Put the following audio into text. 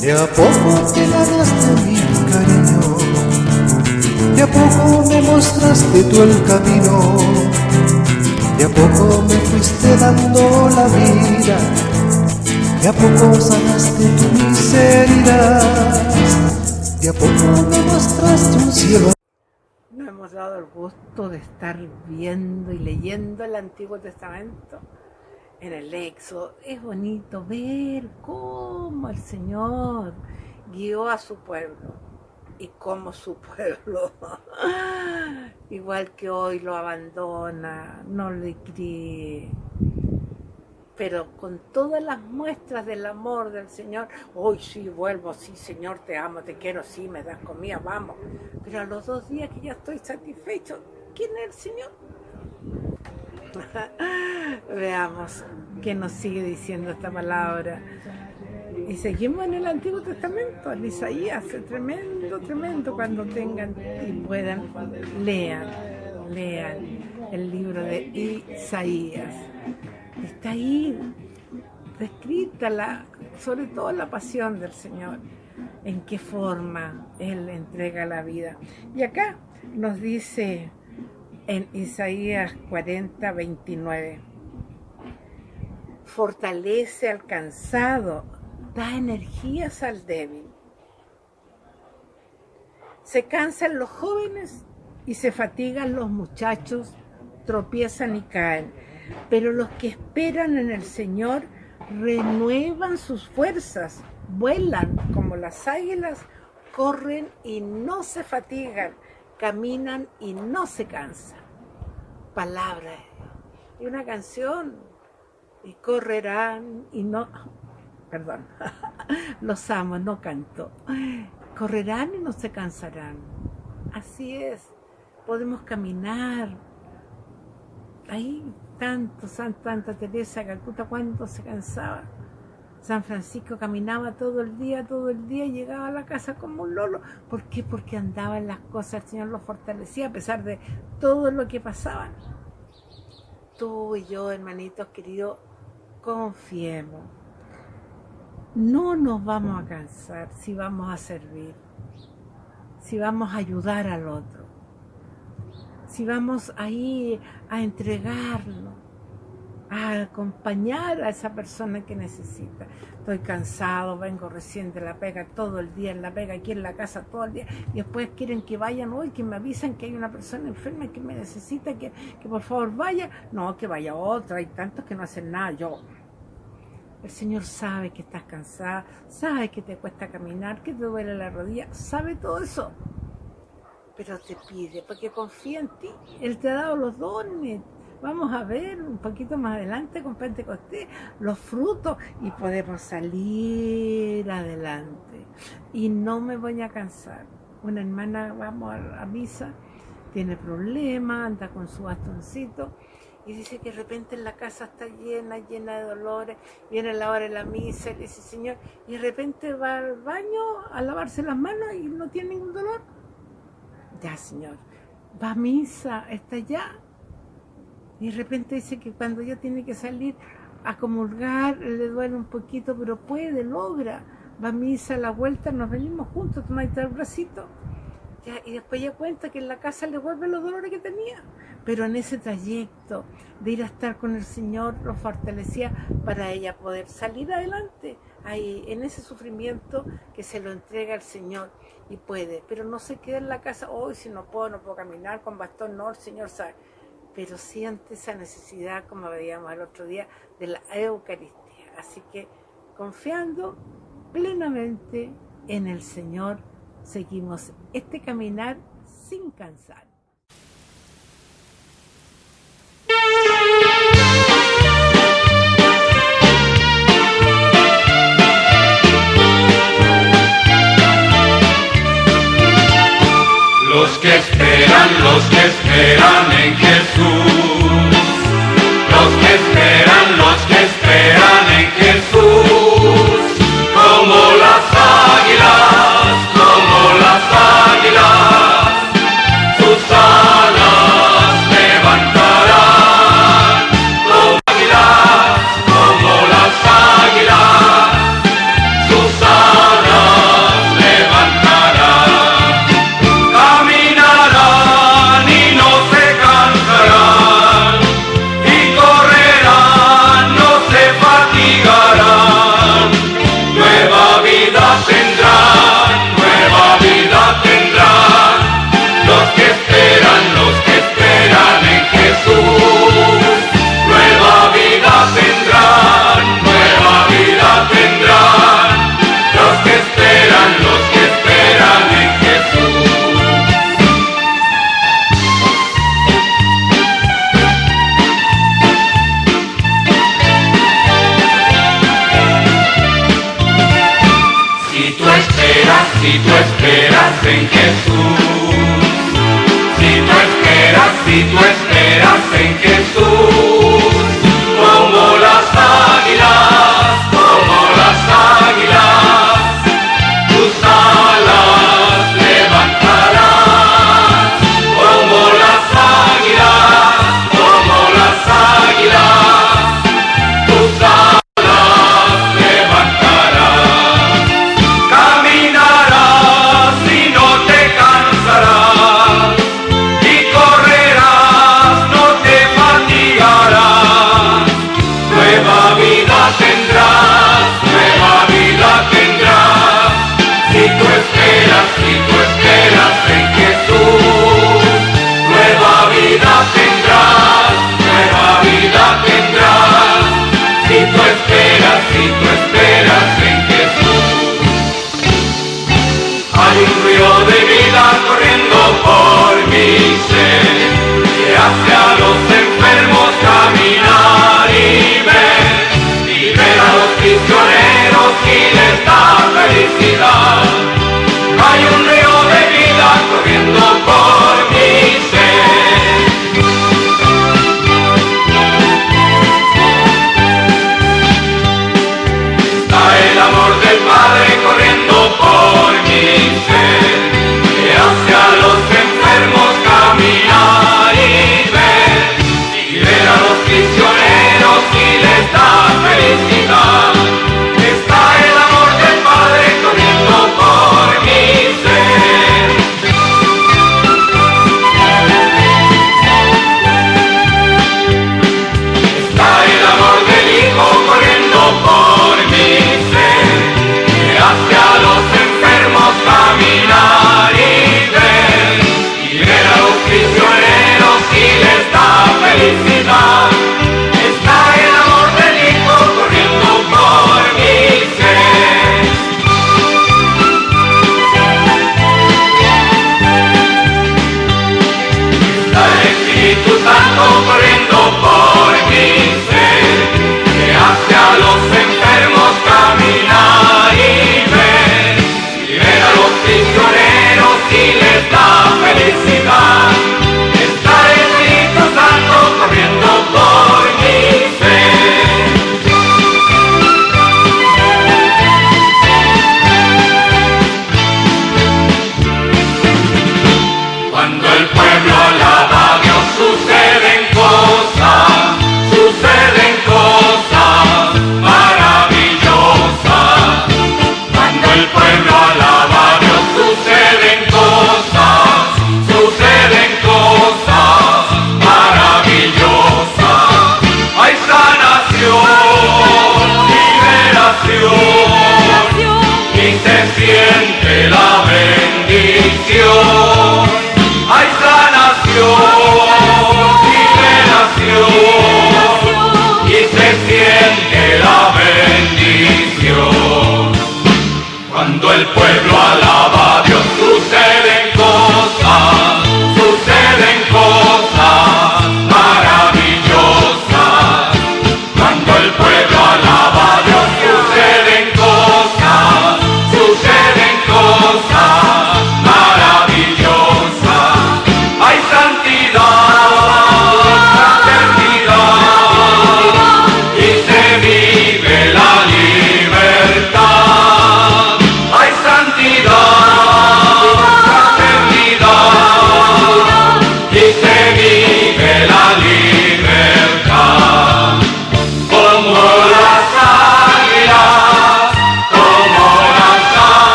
De a poco te ganaste mi cariño, de a poco me mostraste tú el camino, de a poco me fuiste dando la vida, de a poco sanaste tu miseria, de a poco me mostraste un cielo. Nos hemos dado el gusto de estar viendo y leyendo el Antiguo Testamento en el Éxodo. Es bonito ver cómo el Señor guió a su pueblo y cómo su pueblo, igual que hoy, lo abandona, no le cree. Pero con todas las muestras del amor del Señor, hoy sí vuelvo, sí Señor, te amo, te quiero, sí, me das comida, vamos. Pero a los dos días que ya estoy satisfecho, ¿quién es el Señor? Veamos qué nos sigue diciendo esta palabra. Y seguimos en el Antiguo Testamento, en Isaías, tremendo, tremendo, cuando tengan y puedan, lean, lean el libro de Isaías. Está ahí descrita la, sobre todo la pasión del Señor, en qué forma Él entrega la vida. Y acá nos dice en Isaías 40, 29. Fortalece al cansado, da energías al débil. Se cansan los jóvenes y se fatigan los muchachos, tropiezan y caen. Pero los que esperan en el Señor renuevan sus fuerzas, vuelan como las águilas, corren y no se fatigan, caminan y no se cansan. Palabra y una canción y correrán y no, perdón, los amo, no canto, correrán y no se cansarán. Así es, podemos caminar. Ahí tanto, Santa Teresa Calcuta, cuánto se cansaba San Francisco caminaba todo el día, todo el día y llegaba a la casa como un lolo. ¿Por qué? Porque andaba en las cosas, el Señor lo fortalecía a pesar de todo lo que pasaba. Tú y yo, hermanitos queridos, confiemos. No nos vamos a cansar si vamos a servir, si vamos a ayudar al otro, si vamos ahí a entregarlo a acompañar a esa persona que necesita. Estoy cansado, vengo recién de la pega todo el día en la pega, aquí en la casa todo el día, y después quieren que vayan hoy, que me avisen que hay una persona enferma que me necesita, que, que por favor vaya. No, que vaya otra, hay tantos que no hacen nada, yo. El Señor sabe que estás cansada, sabe que te cuesta caminar, que te duele la rodilla, sabe todo eso. Pero te pide, porque confía en ti. Él te ha dado los dones, vamos a ver un poquito más adelante con Pentecostés los frutos y podemos salir adelante. Y no me voy a cansar. Una hermana, vamos a, misa, tiene problemas, anda con su bastoncito y dice que de repente en la casa está llena, llena de dolores, viene la hora de la misa y dice, Señor, y de repente va al baño a lavarse las manos y no tiene ningún dolor. Ya, Señor, va a misa, está ya, y de repente dice que cuando ella tiene que salir a comulgar, le duele un poquito, pero puede, logra. Va a misa a la vuelta, nos venimos juntos, toma el bracito. y después ella cuenta que en la casa le vuelven los dolores que tenía. Pero en ese trayecto de ir a estar con el Señor lo fortalecía para ella poder salir adelante. Ahí, en ese sufrimiento que se lo entrega al Señor y puede. Pero no se queda en la casa, hoy si no puedo, no puedo caminar con bastón, no, el Señor sabe pero siente esa necesidad, como veíamos el otro día, de la Eucaristía. Así que confiando plenamente en el Señor, seguimos este caminar sin cansar. Los que esperan, los que esperan en esperas en